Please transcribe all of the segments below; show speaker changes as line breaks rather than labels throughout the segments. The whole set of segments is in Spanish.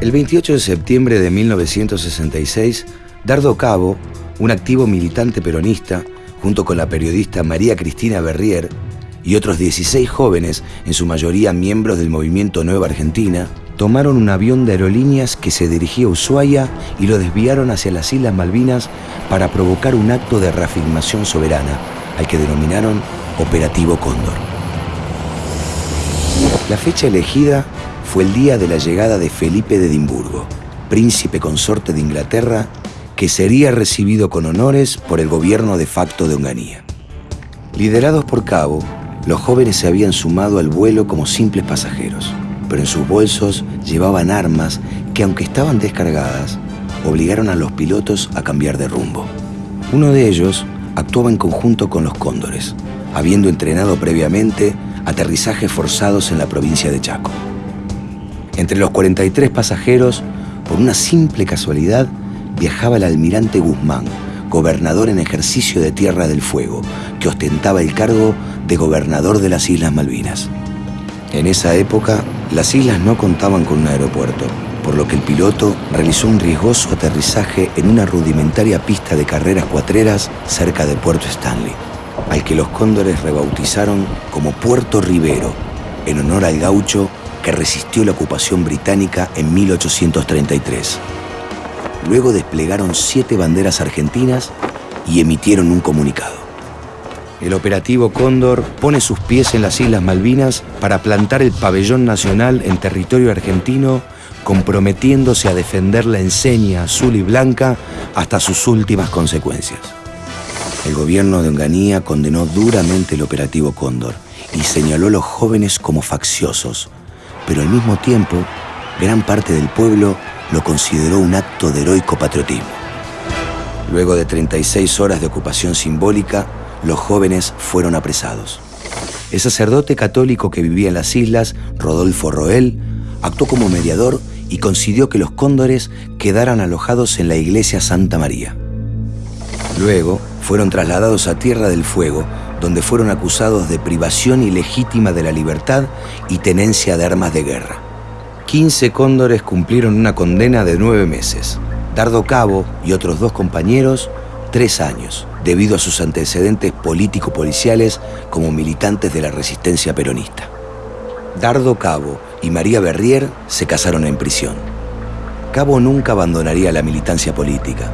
El 28 de septiembre de 1966, Dardo Cabo, un activo militante peronista, junto con la periodista María Cristina Berrier y otros 16 jóvenes, en su mayoría miembros del movimiento Nueva Argentina, tomaron un avión de aerolíneas que se dirigía a Ushuaia y lo desviaron hacia las Islas Malvinas para provocar un acto de reafirmación soberana, al que denominaron Operativo Cóndor. La fecha elegida fue el día de la llegada de Felipe de Edimburgo, príncipe consorte de Inglaterra, que sería recibido con honores por el gobierno de facto de Onganía. Liderados por Cabo, los jóvenes se habían sumado al vuelo como simples pasajeros, pero en sus bolsos llevaban armas que, aunque estaban descargadas, obligaron a los pilotos a cambiar de rumbo. Uno de ellos actuaba en conjunto con los cóndores, habiendo entrenado previamente aterrizajes forzados en la provincia de Chaco. Entre los 43 pasajeros, por una simple casualidad, viajaba el almirante Guzmán, gobernador en ejercicio de Tierra del Fuego, que ostentaba el cargo de gobernador de las Islas Malvinas. En esa época, las islas no contaban con un aeropuerto, por lo que el piloto realizó un riesgoso aterrizaje en una rudimentaria pista de carreras cuatreras cerca de Puerto Stanley, al que los cóndores rebautizaron como Puerto Rivero, en honor al gaucho que resistió la ocupación británica en 1833. Luego desplegaron siete banderas argentinas y emitieron un comunicado. El operativo Cóndor pone sus pies en las Islas Malvinas para plantar el pabellón nacional en territorio argentino, comprometiéndose a defender la enseña azul y blanca hasta sus últimas consecuencias. El gobierno de Onganía condenó duramente el operativo Cóndor y señaló a los jóvenes como facciosos, pero al mismo tiempo, gran parte del pueblo lo consideró un acto de heroico patriotismo. Luego de 36 horas de ocupación simbólica, los jóvenes fueron apresados. El sacerdote católico que vivía en las islas, Rodolfo Roel, actuó como mediador y consiguió que los cóndores quedaran alojados en la iglesia Santa María. Luego fueron trasladados a Tierra del Fuego, donde fueron acusados de privación ilegítima de la libertad y tenencia de armas de guerra. 15 cóndores cumplieron una condena de nueve meses. Dardo Cabo y otros dos compañeros, tres años, debido a sus antecedentes político-policiales como militantes de la resistencia peronista. Dardo Cabo y María Berrier se casaron en prisión. Cabo nunca abandonaría la militancia política.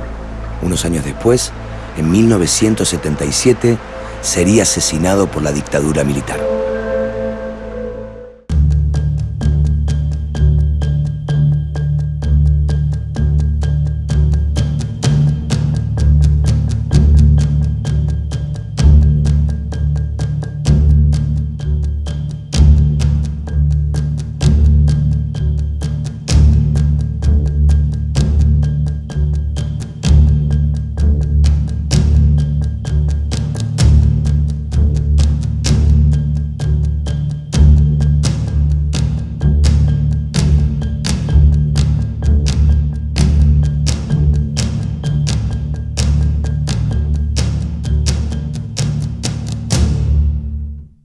Unos años después, en 1977, sería asesinado por la dictadura militar.